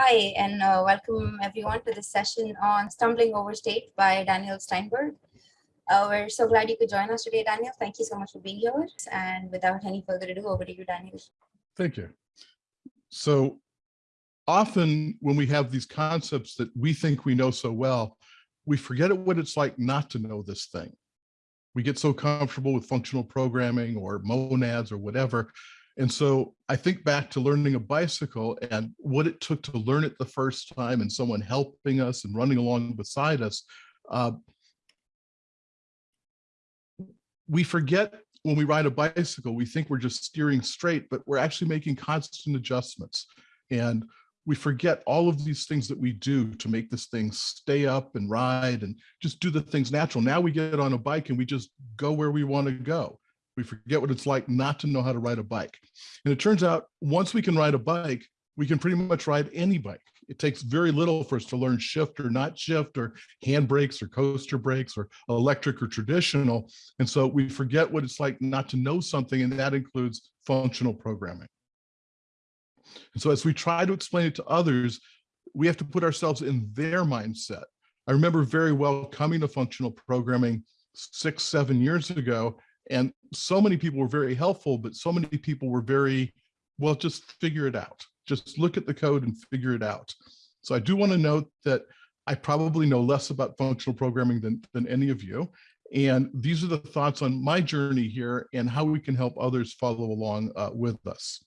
Hi, and uh, welcome everyone to this session on Stumbling Over State by Daniel Steinberg. Uh, we're so glad you could join us today, Daniel. Thank you so much for being here. And without any further ado, over to you, Daniel. Thank you. So often when we have these concepts that we think we know so well, we forget what it's like not to know this thing. We get so comfortable with functional programming or monads or whatever. And so I think back to learning a bicycle and what it took to learn it the first time and someone helping us and running along beside us. Uh, we forget when we ride a bicycle, we think we're just steering straight, but we're actually making constant adjustments. And we forget all of these things that we do to make this thing stay up and ride and just do the things natural. Now we get on a bike and we just go where we want to go. We forget what it's like not to know how to ride a bike. And it turns out once we can ride a bike, we can pretty much ride any bike. It takes very little for us to learn shift or not shift or hand brakes or coaster brakes or electric or traditional. And so we forget what it's like not to know something and that includes functional programming. And so as we try to explain it to others, we have to put ourselves in their mindset. I remember very well coming to functional programming six, seven years ago, and so many people were very helpful, but so many people were very, well, just figure it out. Just look at the code and figure it out. So I do want to note that I probably know less about functional programming than, than any of you. And these are the thoughts on my journey here and how we can help others follow along uh, with us.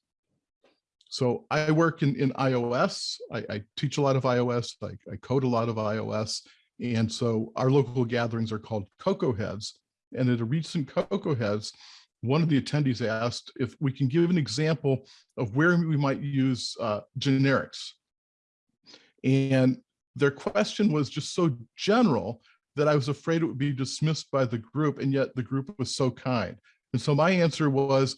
So I work in, in iOS. I, I teach a lot of iOS. I, I, code a lot of iOS. And so our local gatherings are called Cocoa Heads. And at a recent Cocoa Heads, one of the attendees asked if we can give an example of where we might use uh, generics. And their question was just so general that I was afraid it would be dismissed by the group. And yet the group was so kind. And so my answer was,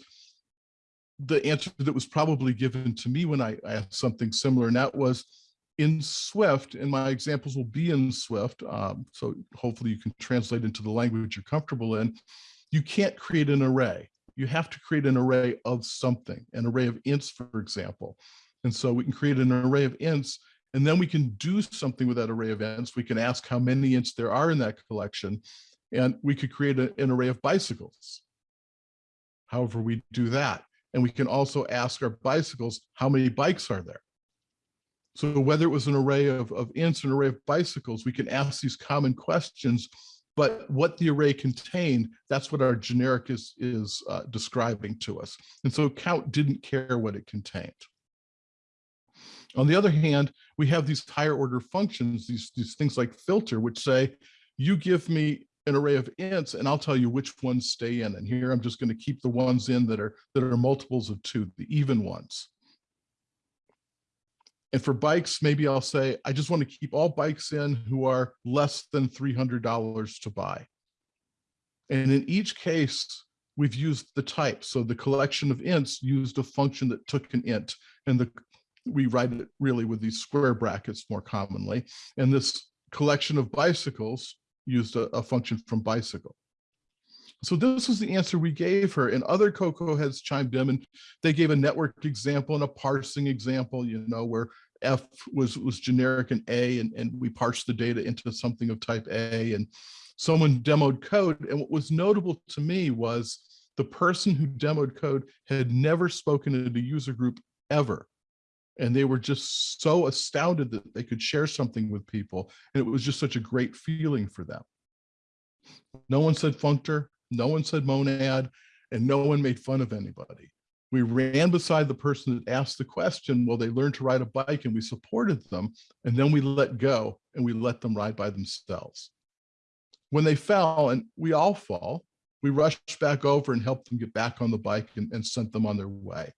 the answer that was probably given to me when I asked something similar, and that was in Swift, and my examples will be in Swift, um, so hopefully you can translate into the language you're comfortable in, you can't create an array. You have to create an array of something, an array of ints, for example. And so we can create an array of ints, and then we can do something with that array of ints. We can ask how many ints there are in that collection, and we could create a, an array of bicycles. However, we do that. And we can also ask our bicycles, how many bikes are there? So whether it was an array of, of ints, or an array of bicycles, we can ask these common questions, but what the array contained, that's what our generic is, is uh, describing to us. And so count didn't care what it contained. On the other hand, we have these higher order functions, these, these things like filter, which say, you give me an array of ints and I'll tell you which ones stay in. And here I'm just going to keep the ones in that are that are multiples of two, the even ones. And for bikes, maybe I'll say, I just want to keep all bikes in who are less than $300 to buy. And in each case, we've used the type. So the collection of ints used a function that took an int and the we write it really with these square brackets more commonly. And this collection of bicycles used a, a function from bicycle. So this was the answer we gave her and other Cocoa heads chimed in and they gave a network example and a parsing example, you know, where F was, was generic and A and, and we parsed the data into something of type A and someone demoed code. And what was notable to me was the person who demoed code had never spoken at the user group ever and they were just so astounded that they could share something with people and it was just such a great feeling for them no one said functor no one said monad and no one made fun of anybody. We ran beside the person that asked the question well they learned to ride a bike and we supported them and then we let go and we let them ride by themselves. When they fell and we all fall we rushed back over and helped them get back on the bike and, and sent them on their way.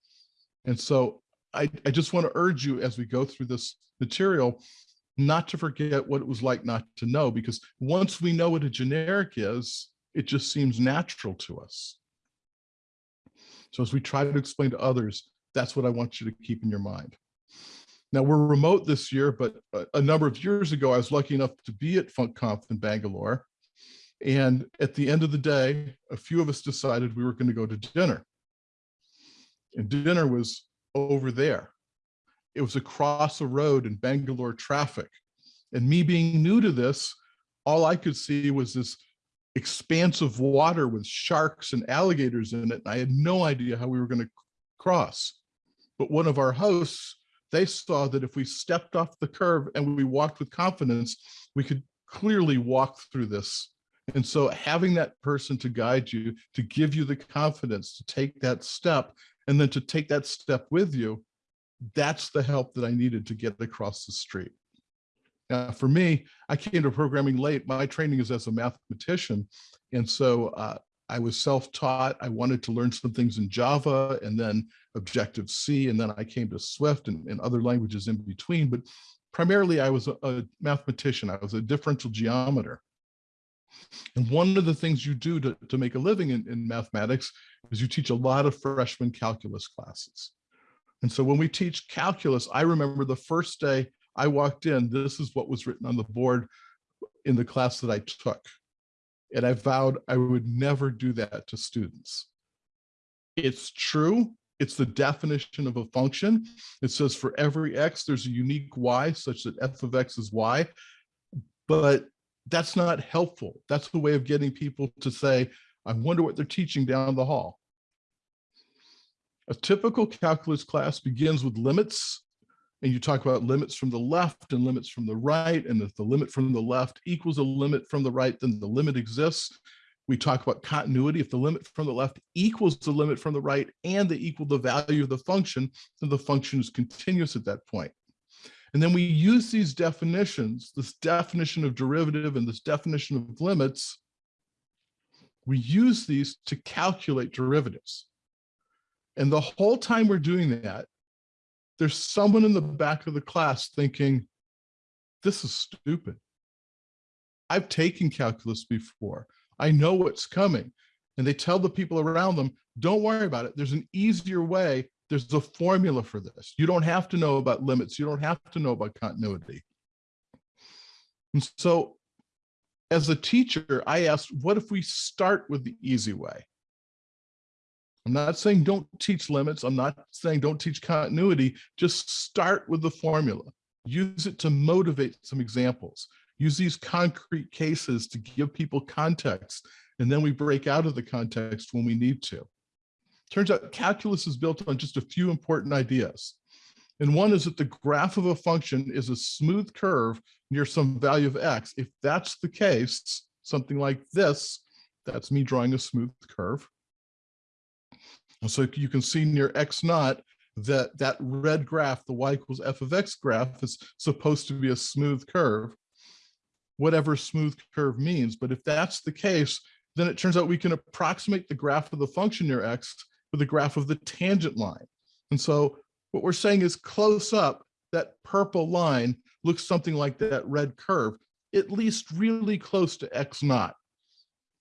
And so I, I just want to urge you as we go through this material, not to forget what it was like not to know, because once we know what a generic is, it just seems natural to us. So as we try to explain to others, that's what I want you to keep in your mind. Now we're remote this year, but a, a number of years ago, I was lucky enough to be at FunkConf in Bangalore. And at the end of the day, a few of us decided we were going to go to dinner. And dinner was over there. it was across a road in Bangalore traffic. And me being new to this, all I could see was this expanse of water with sharks and alligators in it. And I had no idea how we were going to cross. But one of our hosts, they saw that if we stepped off the curve and we walked with confidence, we could clearly walk through this. And so having that person to guide you, to give you the confidence to take that step, and then to take that step with you, that's the help that I needed to get across the street. Now, for me, I came to programming late. My training is as a mathematician. And so uh, I was self-taught. I wanted to learn some things in Java and then Objective-C, and then I came to Swift and, and other languages in between. But primarily, I was a, a mathematician. I was a differential geometer. And one of the things you do to, to make a living in, in mathematics is you teach a lot of freshman calculus classes. And so when we teach calculus, I remember the first day I walked in, this is what was written on the board in the class that I took. And I vowed I would never do that to students. It's true. It's the definition of a function. It says for every x, there's a unique y such that f of x is y. But that's not helpful. That's the way of getting people to say, I wonder what they're teaching down the hall. A typical calculus class begins with limits and you talk about limits from the left and limits from the right. And if the limit from the left equals a limit from the right, then the limit exists. We talk about continuity. If the limit from the left equals the limit from the right and they equal the value of the function, then the function is continuous at that point. And then we use these definitions, this definition of derivative and this definition of limits, we use these to calculate derivatives. And the whole time we're doing that, there's someone in the back of the class thinking, this is stupid. I've taken calculus before. I know what's coming. And they tell the people around them, don't worry about it. There's an easier way. There's a formula for this. You don't have to know about limits. You don't have to know about continuity. And so as a teacher, I asked, what if we start with the easy way? I'm not saying don't teach limits. I'm not saying don't teach continuity. Just start with the formula. Use it to motivate some examples. Use these concrete cases to give people context. And then we break out of the context when we need to. Turns out calculus is built on just a few important ideas. And one is that the graph of a function is a smooth curve near some value of x. If that's the case, something like this, that's me drawing a smooth curve. And so you can see near X naught that that red graph, the y equals f of x graph is supposed to be a smooth curve, whatever smooth curve means. But if that's the case, then it turns out we can approximate the graph of the function near x with the graph of the tangent line. And so what we're saying is close up, that purple line looks something like that red curve, at least really close to x naught.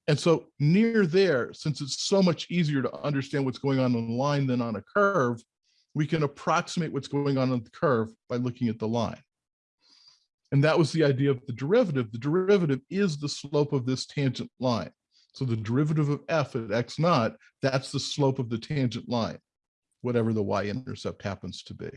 And so near there, since it's so much easier to understand what's going on on the line than on a curve, we can approximate what's going on on the curve by looking at the line. And that was the idea of the derivative. The derivative is the slope of this tangent line. So the derivative of f at x naught, that's the slope of the tangent line, whatever the y-intercept happens to be.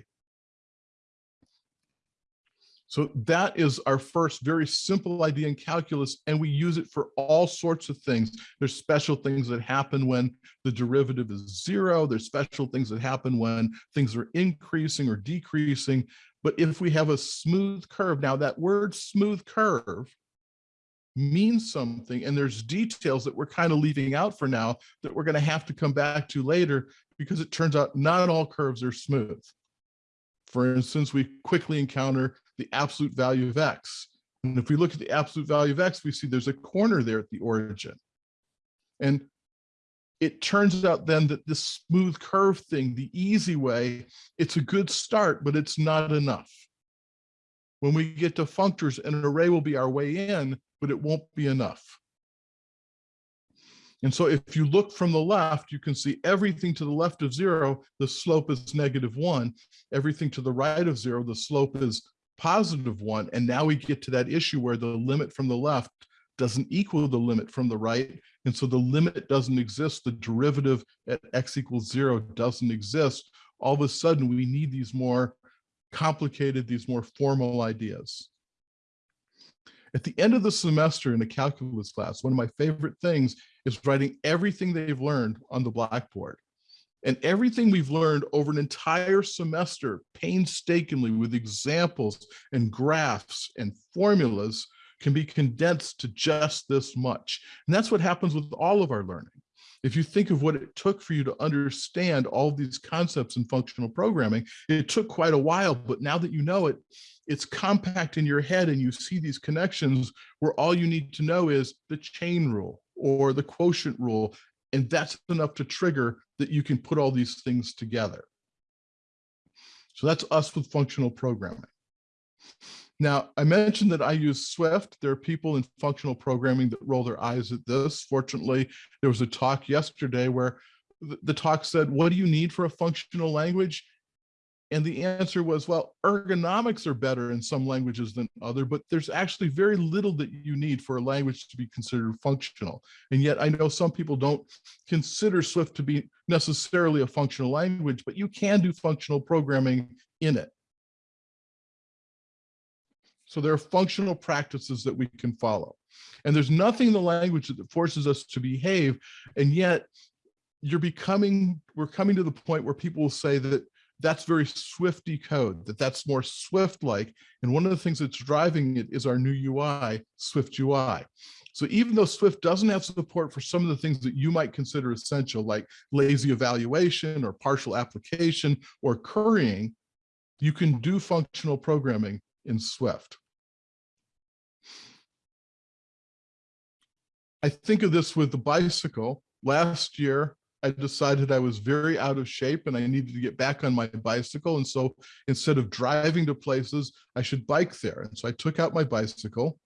So that is our first very simple idea in calculus, and we use it for all sorts of things. There's special things that happen when the derivative is zero. There's special things that happen when things are increasing or decreasing. But if we have a smooth curve, now that word smooth curve means something, and there's details that we're kind of leaving out for now that we're going to have to come back to later because it turns out not all curves are smooth. For instance, we quickly encounter the absolute value of x. And if we look at the absolute value of x, we see there's a corner there at the origin. And it turns out then that this smooth curve thing, the easy way, it's a good start, but it's not enough. When we get to functors, an array will be our way in, but it won't be enough. And so if you look from the left, you can see everything to the left of zero, the slope is negative one. Everything to the right of zero, the slope is positive one. And now we get to that issue where the limit from the left doesn't equal the limit from the right. And so the limit doesn't exist. The derivative at x equals zero doesn't exist. All of a sudden, we need these more complicated, these more formal ideas. At the end of the semester in a calculus class, one of my favorite things is writing everything they've learned on the blackboard. And everything we've learned over an entire semester painstakingly with examples and graphs and formulas can be condensed to just this much. And that's what happens with all of our learning. If you think of what it took for you to understand all these concepts in functional programming, it took quite a while, but now that you know it, it's compact in your head and you see these connections where all you need to know is the chain rule or the quotient rule. And that's enough to trigger that you can put all these things together. So that's us with functional programming. Now, I mentioned that I use Swift. There are people in functional programming that roll their eyes at this. Fortunately, there was a talk yesterday where the talk said, what do you need for a functional language? And the answer was, well, ergonomics are better in some languages than other, but there's actually very little that you need for a language to be considered functional. And yet I know some people don't consider Swift to be necessarily a functional language, but you can do functional programming in it. So there are functional practices that we can follow. And there's nothing in the language that forces us to behave. And yet you're becoming, we're coming to the point where people will say that that's very Swifty code, that that's more Swift-like. And one of the things that's driving it is our new UI, Swift UI. So even though Swift doesn't have support for some of the things that you might consider essential, like lazy evaluation or partial application or currying, you can do functional programming in Swift. I think of this with the bicycle. Last year, I decided I was very out of shape and I needed to get back on my bicycle. And so instead of driving to places, I should bike there. And so I took out my bicycle.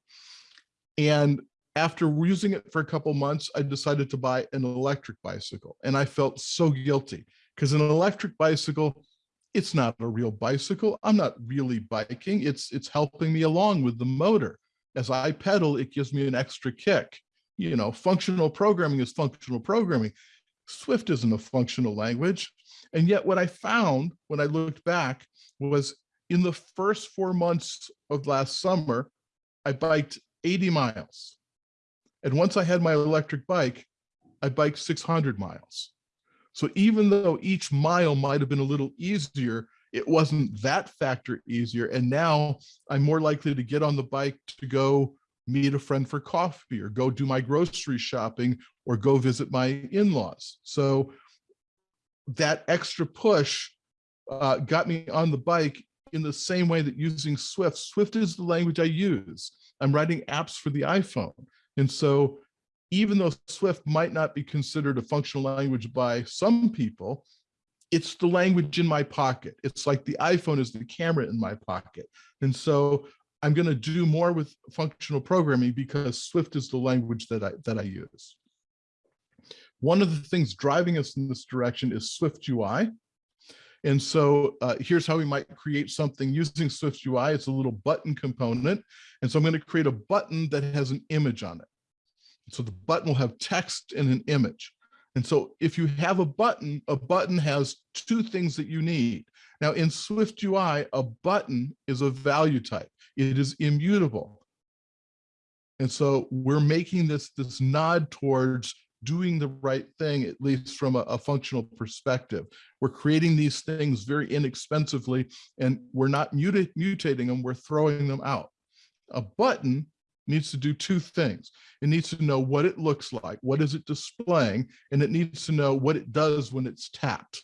And after using it for a couple months, I decided to buy an electric bicycle. And I felt so guilty because an electric bicycle it's not a real bicycle. I'm not really biking. It's, it's helping me along with the motor. As I pedal, it gives me an extra kick. You know, functional programming is functional programming. Swift isn't a functional language. And yet what I found when I looked back was in the first four months of last summer, I biked 80 miles. And once I had my electric bike, I biked 600 miles. So even though each mile might have been a little easier, it wasn't that factor easier. And now I'm more likely to get on the bike to go meet a friend for coffee or go do my grocery shopping or go visit my in-laws. So that extra push uh, got me on the bike in the same way that using Swift. Swift is the language I use. I'm writing apps for the iPhone. And so even though Swift might not be considered a functional language by some people, it's the language in my pocket. It's like the iPhone is the camera in my pocket. And so I'm going to do more with functional programming because Swift is the language that I, that I use. One of the things driving us in this direction is Swift UI. And so uh, here's how we might create something using Swift UI. It's a little button component. And so I'm going to create a button that has an image on it. So the button will have text and an image. And so if you have a button, a button has two things that you need. Now in Swift UI, a button is a value type. It is immutable. And so we're making this, this nod towards doing the right thing, at least from a, a, functional perspective. We're creating these things very inexpensively and we're not mutating them, we're throwing them out. A button needs to do two things. It needs to know what it looks like, what is it displaying, and it needs to know what it does when it's tapped.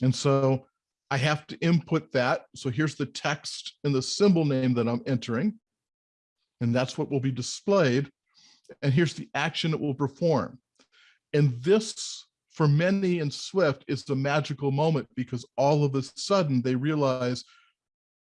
And so I have to input that. So here's the text and the symbol name that I'm entering. And that's what will be displayed. And here's the action it will perform. And this, for many in Swift, is the magical moment because all of a sudden they realize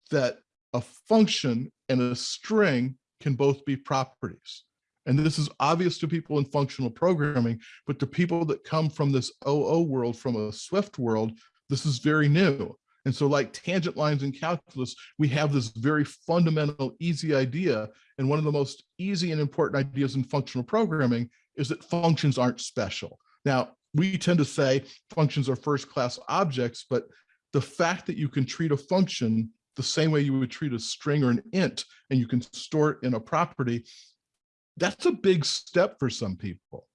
that a function and a string can both be properties. And this is obvious to people in functional programming, but to people that come from this OO world, from a Swift world, this is very new. And so like tangent lines in calculus, we have this very fundamental, easy idea. And one of the most easy and important ideas in functional programming is that functions aren't special. Now, we tend to say functions are first class objects, but the fact that you can treat a function the same way you would treat a string or an int, and you can store it in a property, that's a big step for some people.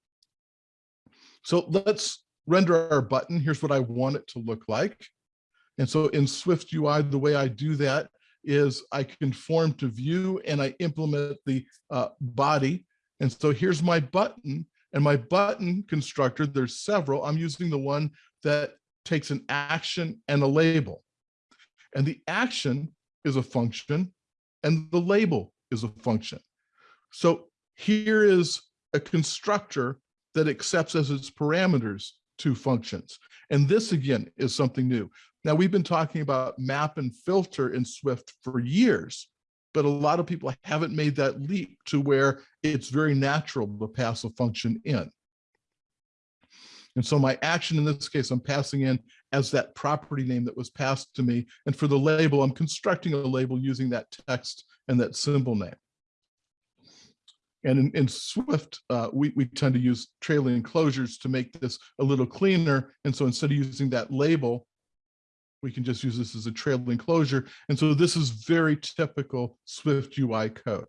So let's render our button. Here's what I want it to look like. And so in Swift UI, the way I do that is I conform to view and I implement the uh, body. And so here's my button and my button constructor, there's several. I'm using the one that takes an action and a label. And the action is a function and the label is a function. So here is a constructor that accepts as its parameters two functions. And this again is something new. Now we've been talking about map and filter in Swift for years, but a lot of people haven't made that leap to where it's very natural to pass a function in. And so my action in this case, I'm passing in as that property name that was passed to me. And for the label, I'm constructing a label using that text and that symbol name. And in, in Swift, uh, we, we tend to use trailing closures to make this a little cleaner. And so instead of using that label, we can just use this as a trailing closure. And so this is very typical Swift UI code.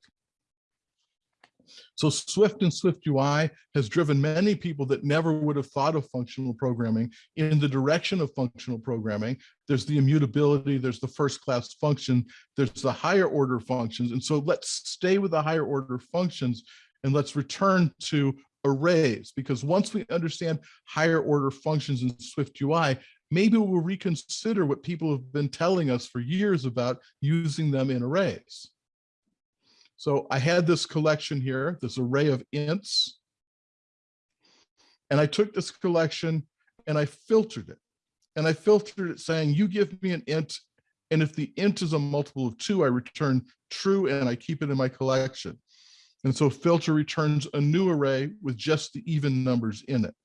So Swift and Swift UI has driven many people that never would have thought of functional programming in the direction of functional programming. There's the immutability, there's the first class function, there's the higher order functions. And so let's stay with the higher order functions and let's return to arrays because once we understand higher order functions in Swift UI, maybe we'll reconsider what people have been telling us for years about using them in arrays. So I had this collection here, this array of ints. And I took this collection and I filtered it. And I filtered it saying, you give me an int, and if the int is a multiple of two, I return true and I keep it in my collection. And so filter returns a new array with just the even numbers in it.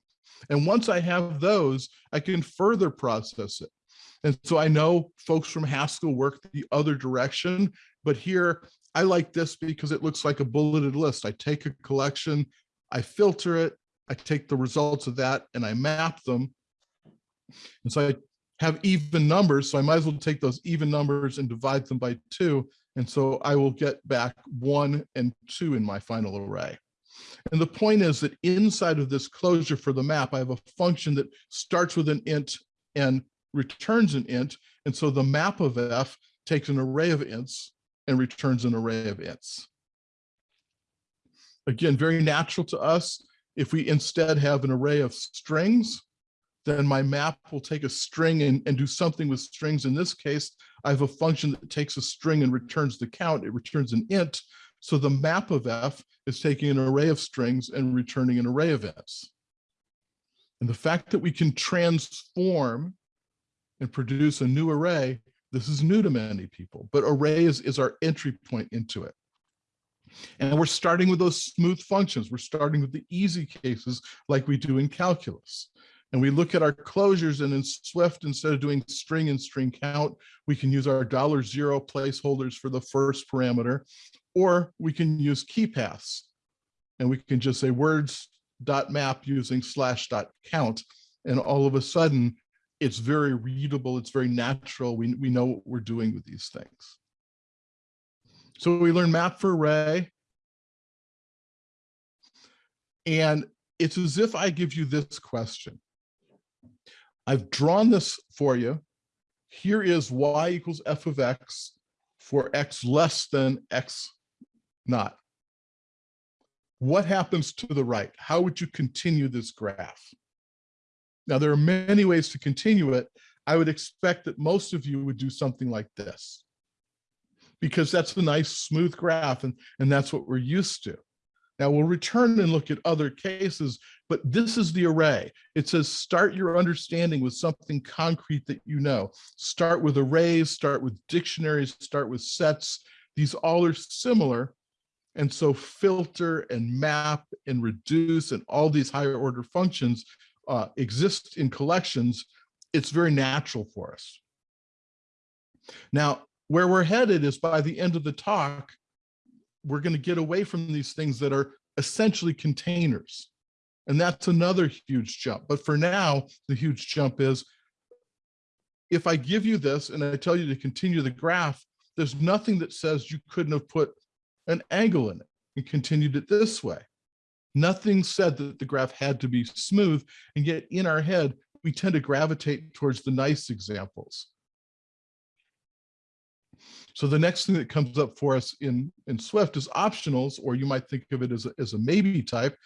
And once I have those, I can further process it. And so I know folks from Haskell work the other direction, but here I like this because it looks like a bulleted list. I take a collection, I filter it, I take the results of that and I map them. And so I have even numbers, so I might as well take those even numbers and divide them by two. And so I will get back one and two in my final array. And the point is that inside of this closure for the map, I have a function that starts with an int and returns an int. And so the map of f takes an array of ints and returns an array of ints. Again, very natural to us. If we instead have an array of strings, then my map will take a string and, and do something with strings. In this case, I have a function that takes a string and returns the count. It returns an int. So the map of f is taking an array of strings and returning an array of ints. And the fact that we can transform and produce a new array this is new to many people, but array is, is our entry point into it. And we're starting with those smooth functions. We're starting with the easy cases like we do in calculus. And we look at our closures and in Swift, instead of doing string and string count, we can use our dollar zero placeholders for the first parameter, or we can use key paths. And we can just say words dot map using slash dot count. And all of a sudden it's very readable, it's very natural. We, we know what we're doing with these things. So we learn map for array. And it's as if I give you this question. I've drawn this for you. Here is y equals f of x for x less than x naught. What happens to the right? How would you continue this graph? Now, there are many ways to continue it. I would expect that most of you would do something like this because that's a nice smooth graph and, and that's what we're used to. Now we'll return and look at other cases, but this is the array. It says start your understanding with something concrete that you know. Start with arrays, start with dictionaries, start with sets. These all are similar. And so filter and map and reduce and all these higher order functions uh, exist in collections, it's very natural for us. Now, where we're headed is by the end of the talk, we're going to get away from these things that are essentially containers. And that's another huge jump. But for now, the huge jump is if I give you this and I tell you to continue the graph, there's nothing that says you couldn't have put an angle in it and continued it this way. Nothing said that the graph had to be smooth, and yet in our head, we tend to gravitate towards the nice examples. So the next thing that comes up for us in, in Swift is optionals, or you might think of it as a, as a maybe type.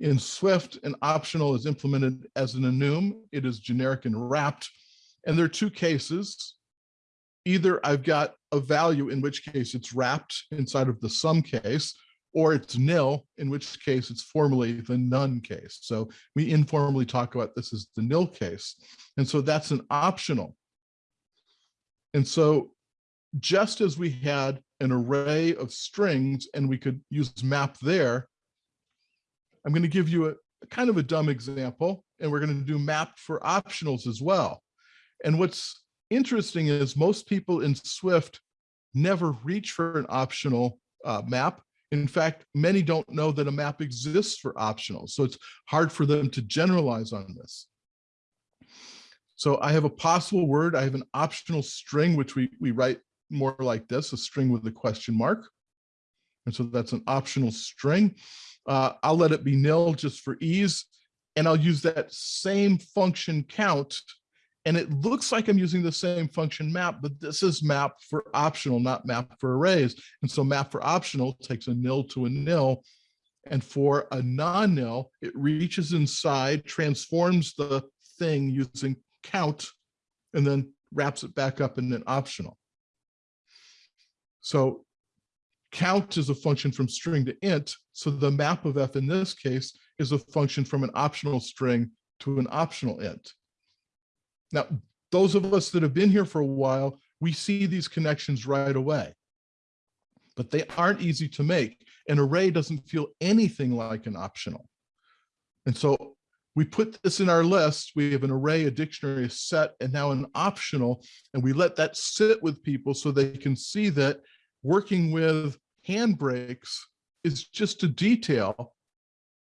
In Swift, an optional is implemented as an enum. It is generic and wrapped. And there are two cases. Either I've got a value, in which case it's wrapped inside of the some case, or it's nil, in which case it's formally the none case. So we informally talk about this as the nil case. And so that's an optional. And so just as we had an array of strings and we could use map there, I'm going to give you a, a kind of a dumb example, and we're going to do map for optionals as well. And what's interesting is most people in Swift never reach for an optional uh, map. In fact, many don't know that a map exists for optionals, so it's hard for them to generalize on this. So I have a possible word, I have an optional string, which we, we write more like this, a string with a question mark. And so that's an optional string. Uh, I'll let it be nil just for ease. And I'll use that same function count. And it looks like I'm using the same function map, but this is map for optional, not map for arrays. And so map for optional takes a nil to a nil. And for a non-nil, it reaches inside, transforms the thing using count, and then wraps it back up in an optional. So count is a function from string to int. So the map of f in this case is a function from an optional string to an optional int. Now, those of us that have been here for a while, we see these connections right away, but they aren't easy to make. An array doesn't feel anything like an optional. And so we put this in our list. We have an array, a dictionary, a set, and now an optional, and we let that sit with people so they can see that working with handbrakes is just a detail.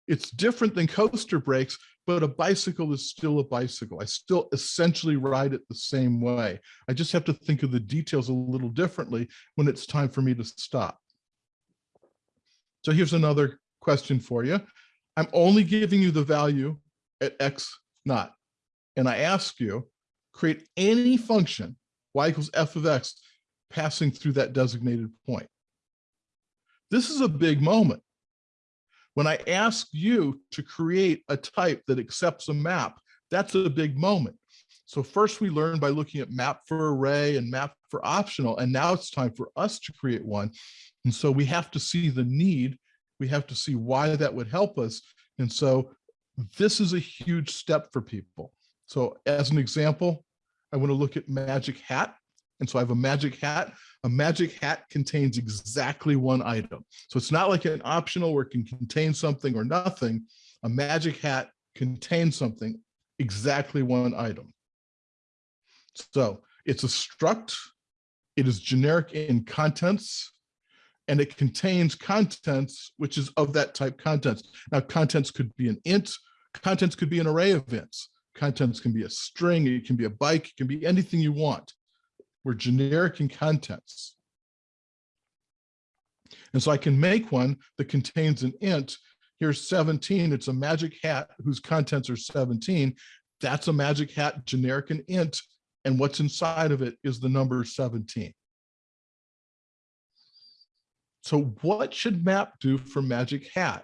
It's different than coaster brakes, but a bicycle is still a bicycle. I still essentially ride it the same way. I just have to think of the details a little differently when it's time for me to stop. So here's another question for you. I'm only giving you the value at x naught. And I ask you, create any function, y equals f of x, passing through that designated point. This is a big moment. When I ask you to create a type that accepts a map, that's a big moment. So first we learn by looking at map for array and map for optional, and now it's time for us to create one. And so we have to see the need, we have to see why that would help us. And so this is a huge step for people. So as an example, I want to look at magic hat. And so I have a magic hat. A magic hat contains exactly one item. So it's not like an optional where it can contain something or nothing. A magic hat contains something, exactly one item. So it's a struct. It is generic in contents and it contains contents, which is of that type contents. Now contents could be an int, contents could be an array of ints. Contents can be a string, it can be a bike, it can be anything you want. We're generic in contents. And so I can make one that contains an int. Here's 17, it's a magic hat whose contents are 17. That's a magic hat, generic and int, and what's inside of it is the number 17. So what should map do for magic hat?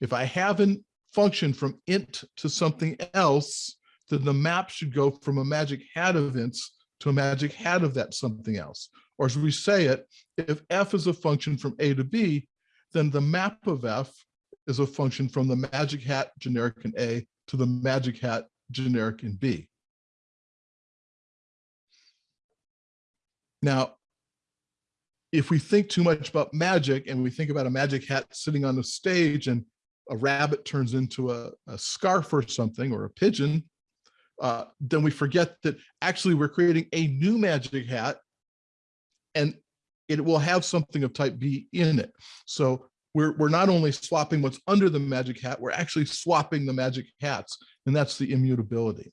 If I have a function from int to something else, then the map should go from a magic hat of ints to a magic hat of that something else. Or as we say it, if f is a function from a to b, then the map of f is a function from the magic hat generic in a to the magic hat generic in b. Now, if we think too much about magic and we think about a magic hat sitting on the stage and a rabbit turns into a, a scarf or something or a pigeon, uh, then we forget that actually we're creating a new magic hat and it will have something of type B in it. So we're, we're not only swapping what's under the magic hat, we're actually swapping the magic hats, and that's the immutability.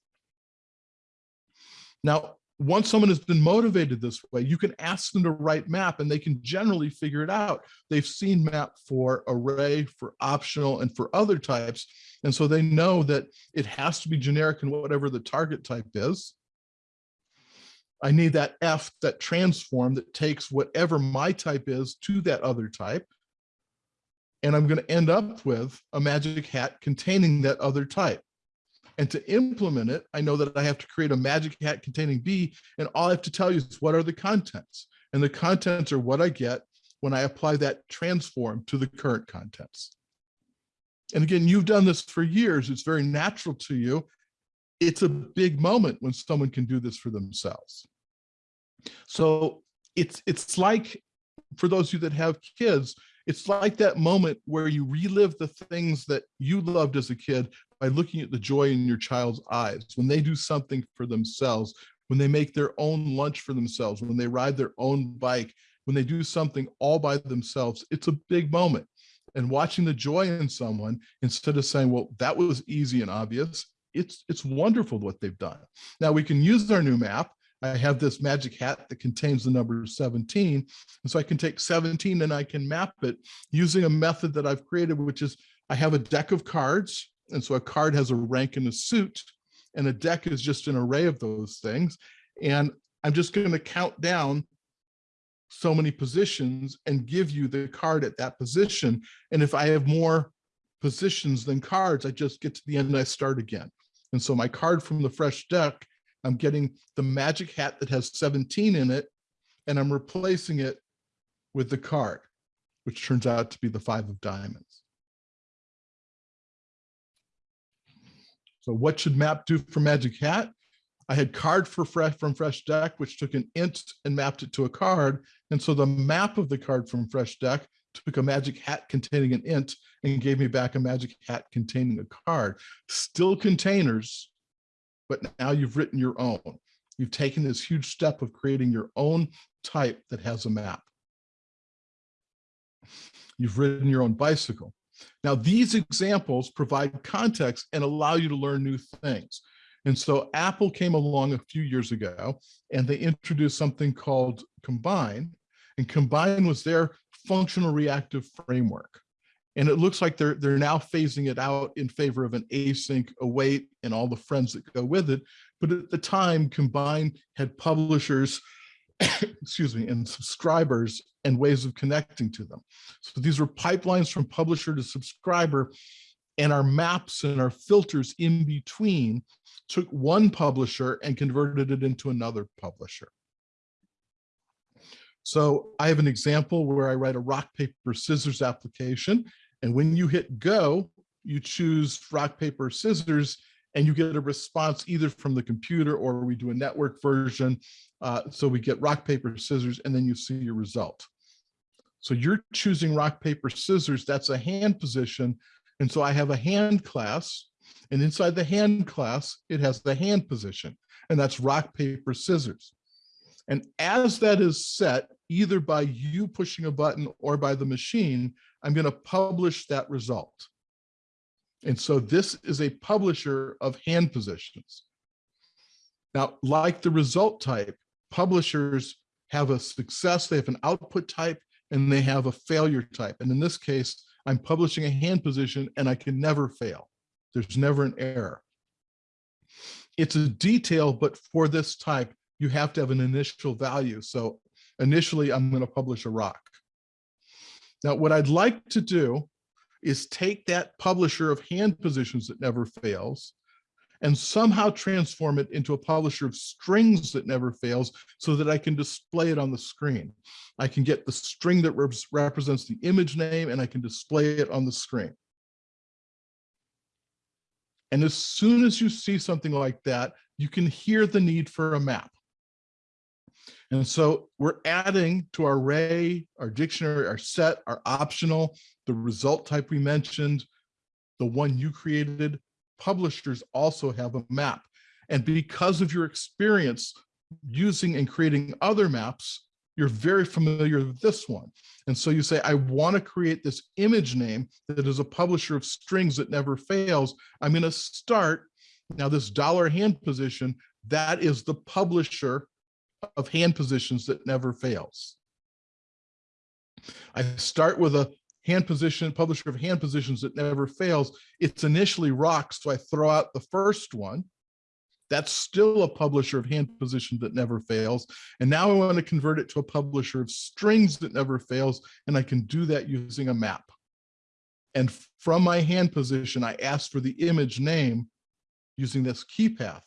Now, once someone has been motivated this way, you can ask them to write map and they can generally figure it out. They've seen map for array, for optional, and for other types. And so they know that it has to be generic in whatever the target type is. I need that F, that transform that takes whatever my type is to that other type. And I'm going to end up with a magic hat containing that other type. And to implement it, I know that I have to create a magic hat containing B, and all I have to tell you is what are the contents. And the contents are what I get when I apply that transform to the current contents. And again, you've done this for years. It's very natural to you. It's a big moment when someone can do this for themselves. So it's, it's like, for those of you that have kids, it's like that moment where you relive the things that you loved as a kid by looking at the joy in your child's eyes when they do something for themselves, when they make their own lunch for themselves, when they ride their own bike, when they do something all by themselves, it's a big moment. And watching the joy in someone, instead of saying, well, that was easy and obvious, it's, it's wonderful what they've done. Now we can use our new map. I have this magic hat that contains the number 17. And so I can take 17 and I can map it using a method that I've created, which is I have a deck of cards and so a card has a rank and a suit, and a deck is just an array of those things. And I'm just going to count down so many positions and give you the card at that position. And if I have more positions than cards, I just get to the end and I start again. And so my card from the fresh deck, I'm getting the magic hat that has 17 in it, and I'm replacing it with the card, which turns out to be the five of diamonds. So what should map do for Magic Hat? I had card for fresh from fresh deck, which took an int and mapped it to a card. And so the map of the card from fresh deck took a magic hat containing an int and gave me back a magic hat containing a card. Still containers, but now you've written your own. You've taken this huge step of creating your own type that has a map. You've ridden your own bicycle. Now, these examples provide context and allow you to learn new things. And so Apple came along a few years ago and they introduced something called Combine. And Combine was their functional reactive framework. And it looks like they're, they're now phasing it out in favor of an async, await, and all the friends that go with it. But at the time, Combine had publishers excuse me, and subscribers and ways of connecting to them. So these were pipelines from publisher to subscriber and our maps and our filters in between took one publisher and converted it into another publisher. So I have an example where I write a rock, paper, scissors application. And when you hit go, you choose rock, paper, scissors, and you get a response either from the computer or we do a network version. Uh, so we get rock, paper, scissors, and then you see your result. So you're choosing rock, paper, scissors. That's a hand position. And so I have a hand class. And inside the hand class, it has the hand position. And that's rock, paper, scissors. And as that is set, either by you pushing a button or by the machine, I'm going to publish that result. And so this is a publisher of hand positions. Now, like the result type, publishers have a success, they have an output type, and they have a failure type. And in this case, I'm publishing a hand position and I can never fail. There's never an error. It's a detail, but for this type, you have to have an initial value. So initially, I'm going to publish a rock. Now, what I'd like to do is take that publisher of hand positions that never fails and somehow transform it into a publisher of strings that never fails so that I can display it on the screen. I can get the string that represents the image name and I can display it on the screen. And as soon as you see something like that, you can hear the need for a map. And so we're adding to our array, our dictionary, our set, our optional, the result type we mentioned, the one you created, publishers also have a map. And because of your experience using and creating other maps, you're very familiar with this one. And so you say, I want to create this image name that is a publisher of strings that never fails. I'm going to start now this dollar hand position that is the publisher of hand positions that never fails. I start with a hand position, publisher of hand positions that never fails. It's initially rock, so I throw out the first one. That's still a publisher of hand position that never fails. And now I want to convert it to a publisher of strings that never fails. And I can do that using a map. And from my hand position, I ask for the image name using this key path.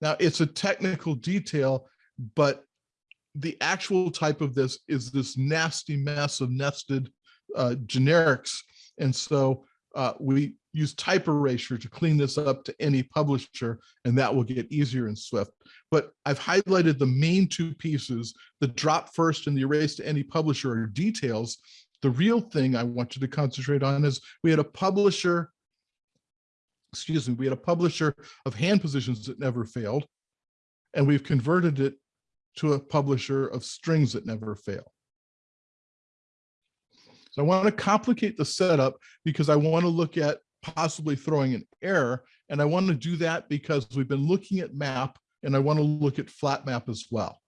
Now it's a technical detail, but the actual type of this is this nasty mess of nested uh, generics. And so uh, we use type erasure to clean this up to any publisher, and that will get easier in Swift. But I've highlighted the main two pieces, the drop first and the erase to any publisher are details. The real thing I want you to concentrate on is we had a publisher, excuse me, we had a publisher of hand positions that never failed, and we've converted it to a publisher of strings that never fail. So I want to complicate the setup because I want to look at possibly throwing an error. And I want to do that because we've been looking at map and I want to look at flat map as well.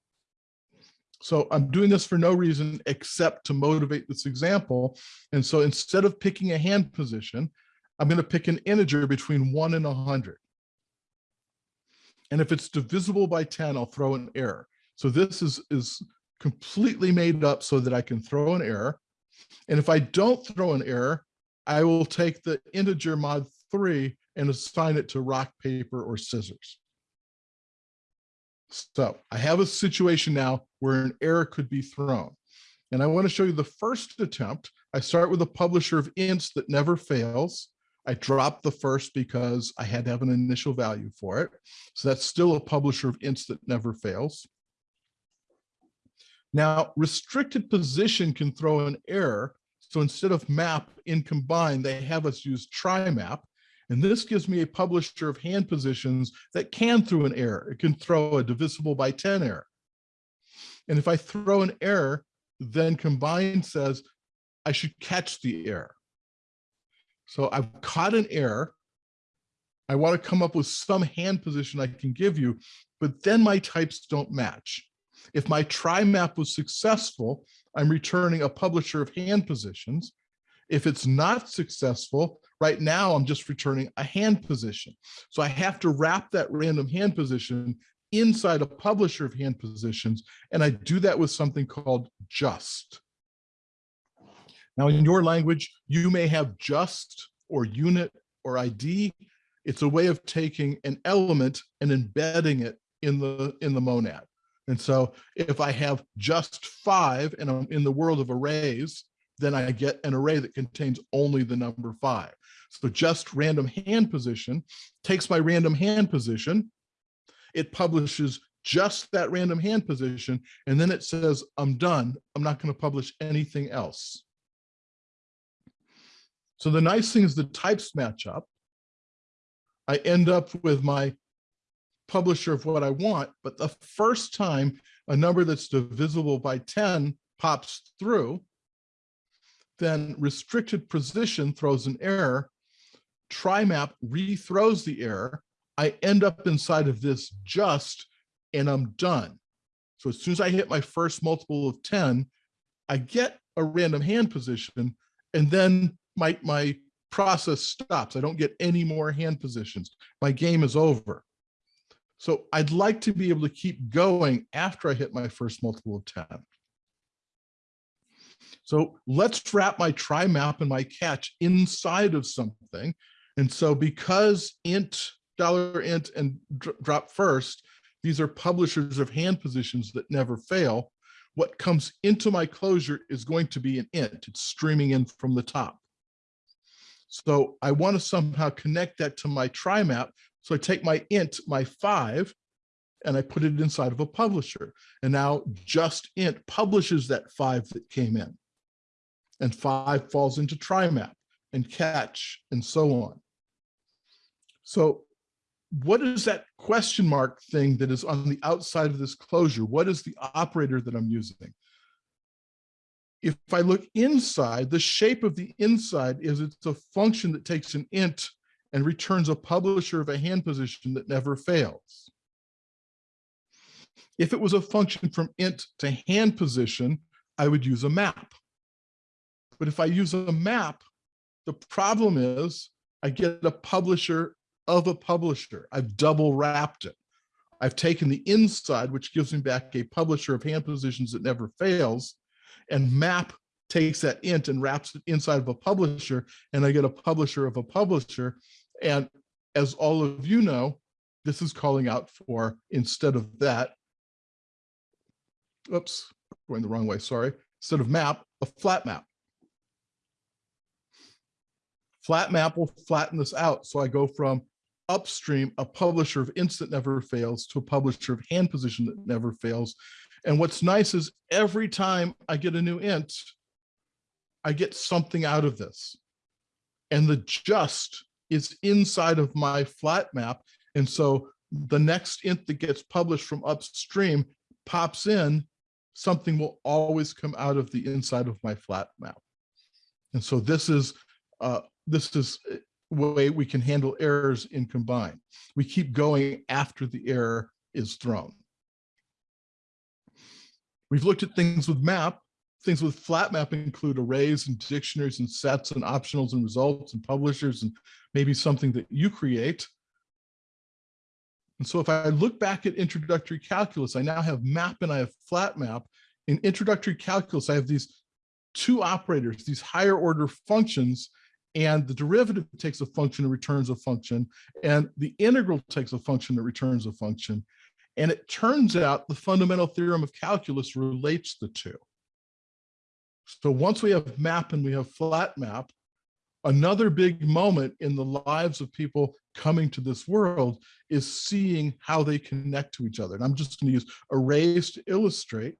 So I'm doing this for no reason except to motivate this example. And so instead of picking a hand position, I'm going to pick an integer between one and 100. And if it's divisible by 10, I'll throw an error. So this is, is completely made up so that I can throw an error. And if I don't throw an error, I will take the integer mod three and assign it to rock, paper, or scissors. So I have a situation now where an error could be thrown. And I want to show you the first attempt. I start with a publisher of ints that never fails. I drop the first because I had to have an initial value for it. So that's still a publisher of ints that never fails. Now, restricted position can throw an error. So instead of map in combine, they have us use try map. And this gives me a publisher of hand positions that can throw an error. It can throw a divisible by 10 error. And if I throw an error, then combine says I should catch the error. So I've caught an error. I want to come up with some hand position I can give you, but then my types don't match. If my try map was successful, I'm returning a publisher of hand positions. If it's not successful, right now I'm just returning a hand position. So I have to wrap that random hand position inside a publisher of hand positions. And I do that with something called just. Now in your language, you may have just or unit or ID. It's a way of taking an element and embedding it in the, in the monad. And so if I have just five and I'm in the world of arrays, then I get an array that contains only the number five. So just random hand position takes my random hand position, it publishes just that random hand position, and then it says, I'm done. I'm not going to publish anything else. So the nice thing is the types match up. I end up with my publisher of what I want, but the first time a number that's divisible by 10 pops through, then restricted position throws an error, try map rethrows the error, I end up inside of this just, and I'm done. So as soon as I hit my first multiple of 10, I get a random hand position, and then my, my process stops. I don't get any more hand positions. My game is over. So I'd like to be able to keep going after I hit my first multiple of 10. So let's wrap my try map and my catch inside of something. And so because int, dollar int and drop first, these are publishers of hand positions that never fail. What comes into my closure is going to be an int. It's streaming in from the top. So I want to somehow connect that to my try map so I take my int, my five, and I put it inside of a publisher. And now just int publishes that five that came in. And five falls into try map and catch and so on. So what is that question mark thing that is on the outside of this closure? What is the operator that I'm using? If I look inside, the shape of the inside is it's a function that takes an int and returns a publisher of a hand position that never fails. If it was a function from int to hand position, I would use a map. But if I use a map, the problem is I get a publisher of a publisher. I've double wrapped it. I've taken the inside, which gives me back a publisher of hand positions that never fails, and map takes that int and wraps it inside of a publisher, and I get a publisher of a publisher. And as all of you know, this is calling out for, instead of that, oops, going the wrong way, sorry, instead of map, a flat map. Flat map will flatten this out. So I go from upstream, a publisher of instant never fails to a publisher of hand position that never fails. And what's nice is every time I get a new int, I get something out of this. And the just is inside of my flat map. And so the next int that gets published from upstream pops in, something will always come out of the inside of my flat map. And so this is uh, this is way we can handle errors in combine. We keep going after the error is thrown. We've looked at things with map. Things with flat map include arrays and dictionaries and sets and optionals and results and publishers and maybe something that you create. And so if I look back at introductory calculus, I now have map and I have flat map. In introductory calculus, I have these two operators, these higher order functions and the derivative takes a function and returns a function, and the integral takes a function that returns a function. And it turns out the fundamental theorem of calculus relates the two. So once we have map and we have flat map, another big moment in the lives of people coming to this world is seeing how they connect to each other. And I'm just going to use arrays to illustrate.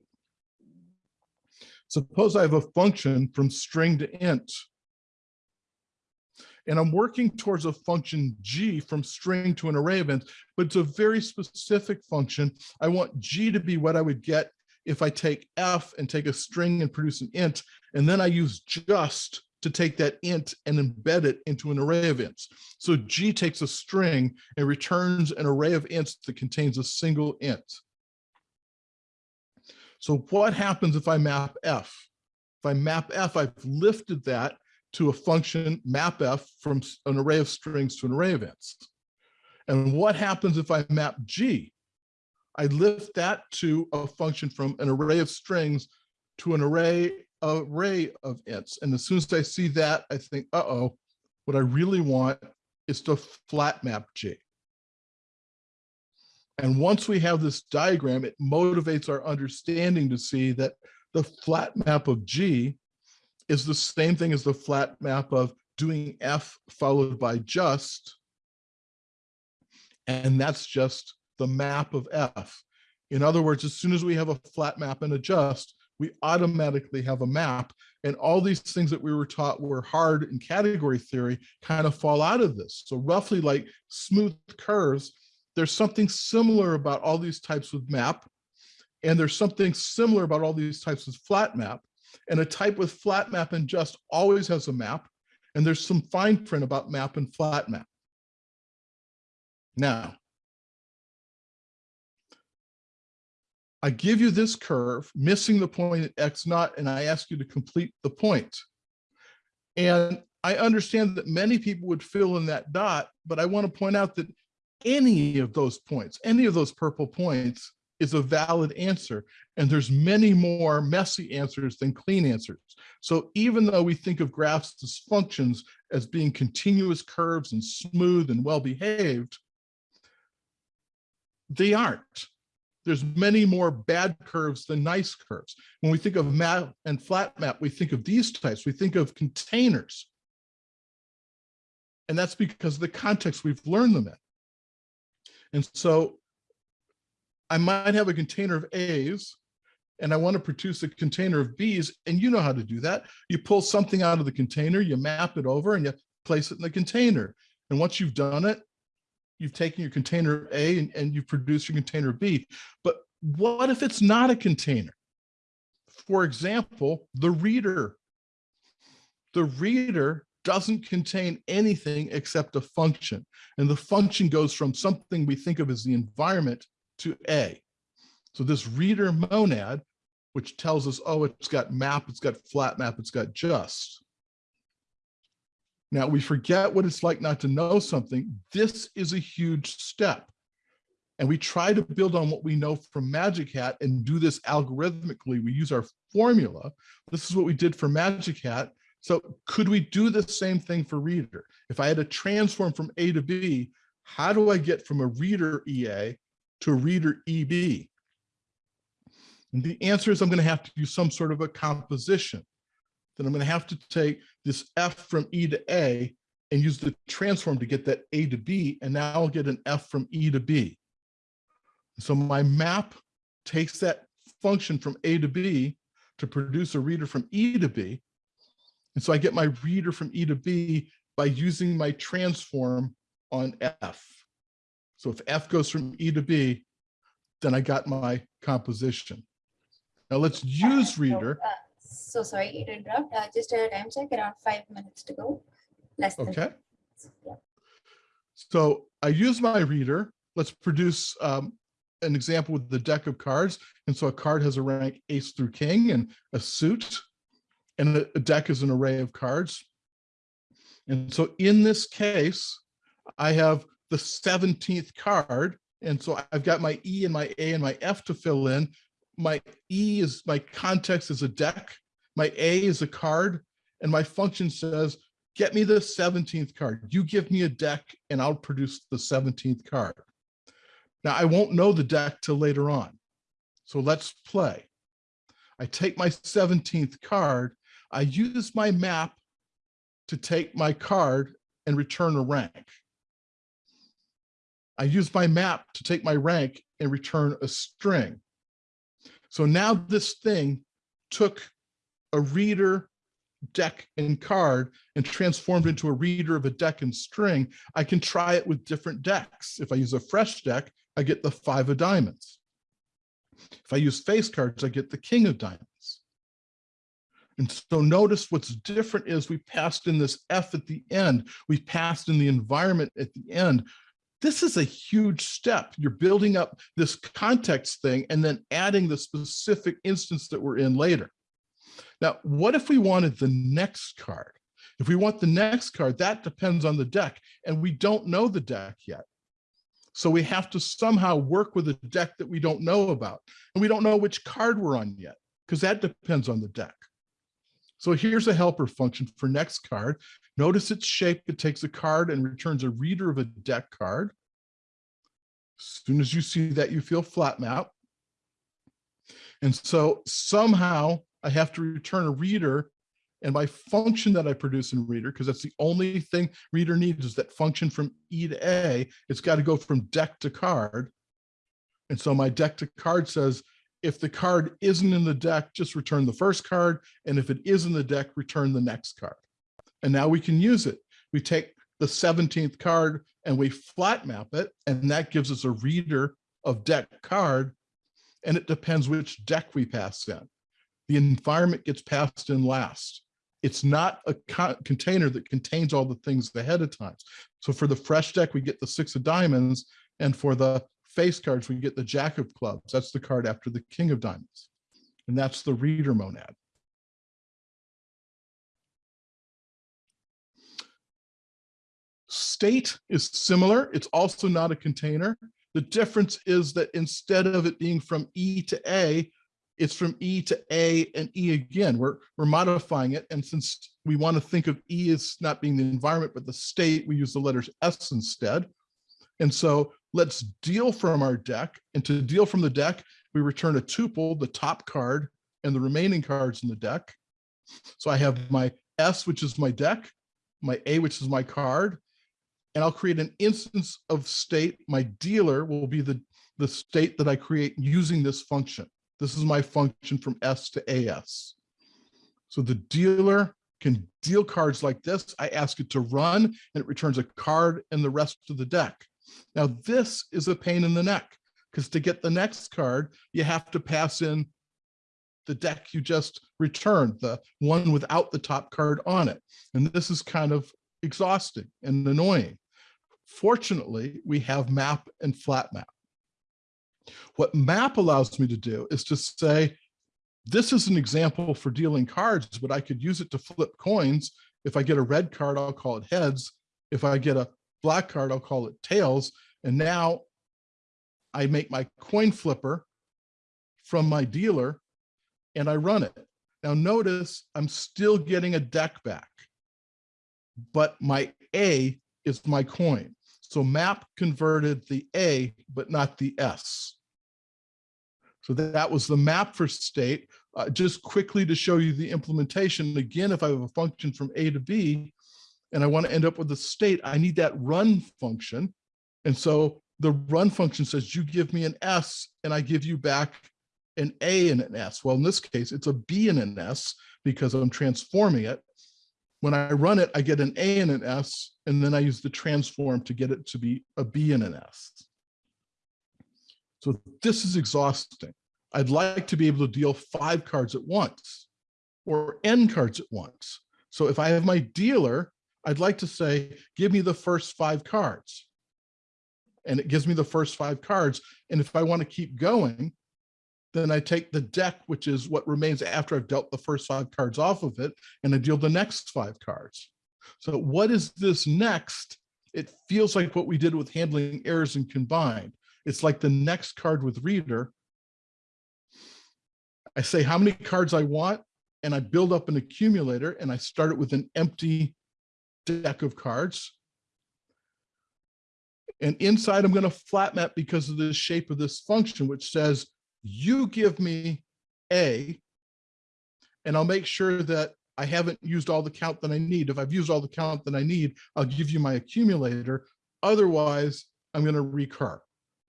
Suppose I have a function from string to int and I'm working towards a function G from string to an array event, but it's a very specific function. I want G to be what I would get if I take F and take a string and produce an int, and then I use just to take that int and embed it into an array of ints. So G takes a string and returns an array of ints that contains a single int. So what happens if I map F? If I map F, I've lifted that to a function map F from an array of strings to an array of ints. And what happens if I map G? I lift that to a function from an array of strings to an array array of ints. And as soon as I see that, I think, uh-oh, what I really want is to flat map G. And once we have this diagram, it motivates our understanding to see that the flat map of G is the same thing as the flat map of doing F followed by just. And that's just the map of F. In other words, as soon as we have a flat map and adjust, we automatically have a map. And all these things that we were taught were hard in category theory kind of fall out of this. So roughly like smooth curves, there's something similar about all these types of map. And there's something similar about all these types of flat map. And a type with flat map and just always has a map. And there's some fine print about map and flat map. Now, I give you this curve, missing the point at X naught, and I ask you to complete the point. And I understand that many people would fill in that dot, but I want to point out that any of those points, any of those purple points is a valid answer. And there's many more messy answers than clean answers. So even though we think of graphs as functions as being continuous curves and smooth and well-behaved, they aren't. There's many more bad curves than nice curves. When we think of map and flat map, we think of these types. We think of containers. And that's because of the context we've learned them in. And so I might have a container of A's and I want to produce a container of B's and you know how to do that. You pull something out of the container, you map it over and you place it in the container. And once you've done it, you've taken your container A and, and you've produced your container B. But what if it's not a container? For example, the reader. The reader doesn't contain anything except a function. And the function goes from something we think of as the environment to A. So this reader monad, which tells us, oh, it's got map, it's got flat map, it's got just. Now we forget what it's like not to know something. This is a huge step. And we try to build on what we know from Magic Hat and do this algorithmically. We use our formula. This is what we did for Magic Hat. So could we do the same thing for reader? If I had to transform from A to B, how do I get from a reader EA to a reader EB? And the answer is I'm going to have to do some sort of a composition. Then I'm going to have to take this F from E to A and use the transform to get that A to B. And now I'll get an F from E to B. So my map takes that function from A to B to produce a reader from E to B. And so I get my reader from E to B by using my transform on F. So if F goes from E to B, then I got my composition. Now let's use reader. So sorry it interrupt, uh, just a time check, around five minutes to go. Less than. Okay, Yeah. so I use my reader. Let's produce um, an example with the deck of cards. And so a card has a rank ace through king and a suit. And a deck is an array of cards. And so in this case, I have the 17th card. And so I've got my E and my A and my F to fill in. My E is my context is a deck. My A is a card. And my function says, get me the 17th card. You give me a deck and I'll produce the 17th card. Now I won't know the deck till later on. So let's play. I take my 17th card. I use my map to take my card and return a rank. I use my map to take my rank and return a string. So now this thing took a reader, deck, and card and transformed into a reader of a deck and string. I can try it with different decks. If I use a fresh deck, I get the five of diamonds. If I use face cards, I get the king of diamonds. And so notice what's different is we passed in this F at the end. We passed in the environment at the end. This is a huge step. You're building up this context thing and then adding the specific instance that we're in later. Now, what if we wanted the next card? If we want the next card, that depends on the deck and we don't know the deck yet. So we have to somehow work with a deck that we don't know about. And we don't know which card we're on yet because that depends on the deck. So here's a helper function for next card. Notice its shape. It takes a card and returns a reader of a deck card. As soon as you see that, you feel flat map. And so somehow I have to return a reader and my function that I produce in reader, because that's the only thing reader needs is that function from E to A, it's got to go from deck to card. And so my deck to card says, if the card isn't in the deck, just return the first card. And if it is in the deck, return the next card. And now we can use it. We take the 17th card and we flat map it. And that gives us a reader of deck card. And it depends which deck we pass in. The environment gets passed in last. It's not a co container that contains all the things ahead of time. So for the fresh deck, we get the six of diamonds. And for the face cards, we get the jack of clubs. That's the card after the king of diamonds. And that's the reader monad. State is similar. It's also not a container. The difference is that instead of it being from E to A, it's from E to A and E again. We're, we're modifying it. And since we want to think of E as not being the environment, but the state, we use the letters S instead. And so let's deal from our deck. And to deal from the deck, we return a tuple, the top card, and the remaining cards in the deck. So I have my S, which is my deck, my A, which is my card, and I'll create an instance of state. My dealer will be the, the state that I create using this function. This is my function from S to AS. So the dealer can deal cards like this. I ask it to run and it returns a card and the rest of the deck. Now this is a pain in the neck because to get the next card, you have to pass in the deck you just returned, the one without the top card on it. And this is kind of exhausting and annoying. Fortunately, we have map and flat map. What map allows me to do is to say, this is an example for dealing cards, but I could use it to flip coins. If I get a red card, I'll call it heads. If I get a black card, I'll call it tails. And now I make my coin flipper from my dealer and I run it. Now notice I'm still getting a deck back, but my A is my coin. So map converted the A, but not the S. So that was the map for state. Uh, just quickly to show you the implementation, again, if I have a function from A to B, and I want to end up with a state, I need that run function. And so the run function says, you give me an S and I give you back an A and an S. Well, in this case, it's a B and an S because I'm transforming it. When I run it, I get an A and an S, and then I use the transform to get it to be a B and an S. So this is exhausting. I'd like to be able to deal five cards at once or N cards at once. So if I have my dealer, I'd like to say, give me the first five cards. And it gives me the first five cards. And if I want to keep going, then I take the deck, which is what remains after I've dealt the first five cards off of it, and I deal the next five cards. So what is this next? It feels like what we did with handling errors and combined. It's like the next card with reader. I say how many cards I want, and I build up an accumulator, and I start it with an empty deck of cards. And inside, I'm going to flat map because of the shape of this function, which says you give me A, and I'll make sure that I haven't used all the count that I need. If I've used all the count that I need, I'll give you my accumulator. Otherwise, I'm going to recur.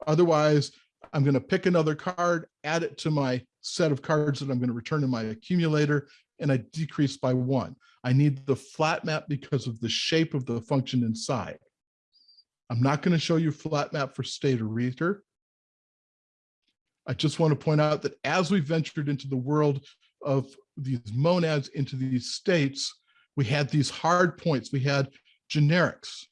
Otherwise, I'm going to pick another card, add it to my set of cards that I'm going to return in my accumulator, and I decrease by one. I need the flat map because of the shape of the function inside. I'm not going to show you flat map for state or reader. I just want to point out that as we ventured into the world of these monads into these states, we had these hard points. We had generics.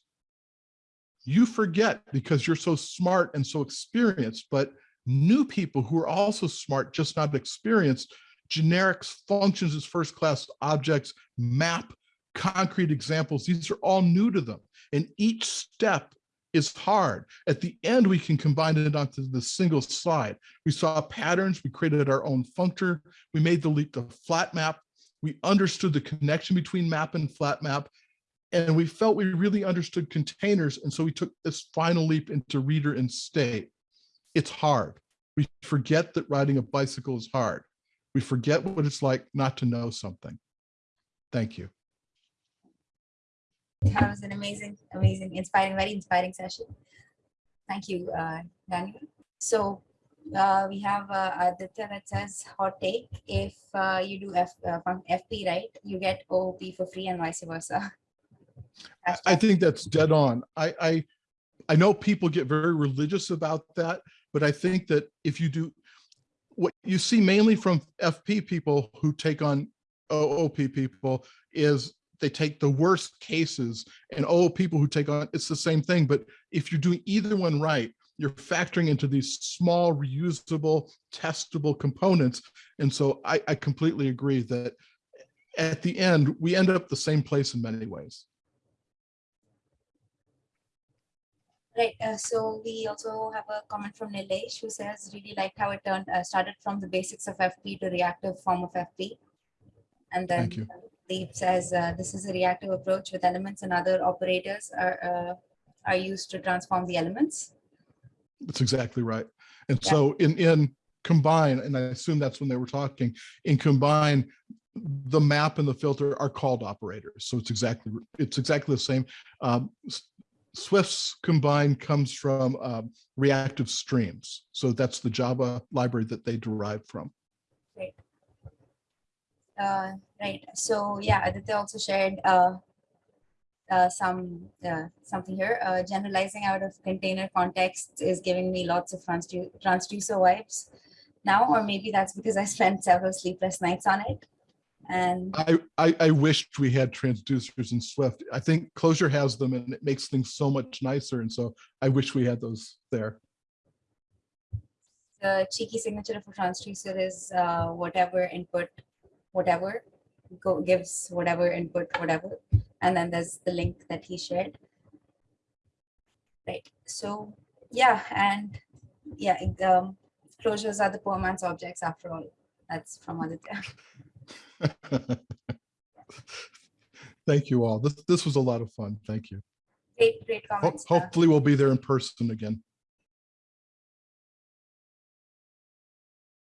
You forget because you're so smart and so experienced, but new people who are also smart, just not experienced, generics, functions as first-class objects, map, concrete examples, these are all new to them. And each step is hard. At the end, we can combine it onto the single slide. We saw patterns, we created our own functor, we made the leap to flat map, we understood the connection between map and flat map, and we felt we really understood containers. And so we took this final leap into reader and state. It's hard. We forget that riding a bicycle is hard. We forget what it's like not to know something. Thank you. That was an amazing, amazing, inspiring, very inspiring session. Thank you, uh, Daniel. So uh, we have uh, Aditya that says hot take. If uh, you do F, uh, from FP, right, you get OOP for free and vice versa. I- think that's dead on. I, I, I know people get very religious about that, but I think that if you do, what you see mainly from FP people who take on OOP people is they take the worst cases and oh, people who take on, it's the same thing. But if you're doing either one right, you're factoring into these small, reusable, testable components. And so I, I completely agree that at the end, we end up the same place in many ways. Right. Uh, so we also have a comment from Nilesh who says really liked how it turned uh, started from the basics of FP to reactive form of FP. And then Thank you. Deep says uh, this is a reactive approach with elements and other operators are uh, are used to transform the elements. That's exactly right. And Yeah. so in, in combine, and I assume that's when they were talking, in combine, the map and the filter are called operators. So it's exactly, it's exactly the same. Um, Swift's combine comes from um, reactive streams. So that's the Java library that they derived from. Uh, right. So yeah, Aditya also shared uh, uh, some uh, something here. Uh, generalizing out of container context is giving me lots of transdu transducer vibes now, or maybe that's because I spent several sleepless nights on it. And I, I, I wished we had transducers in Swift. I think Clojure has them and it makes things so much nicer. And so I wish we had those there. the cheeky signature of a transducer is uh, whatever input, whatever, go gives whatever input, whatever. And then there's the link that he shared. Right, so, yeah, and yeah, it, um, closures are the poor man's objects after all. That's from Aditya. Thank you all. This, this was a lot of fun. Thank you. Great, great Ho- comments. uh, Hopefully we'll be there in person again.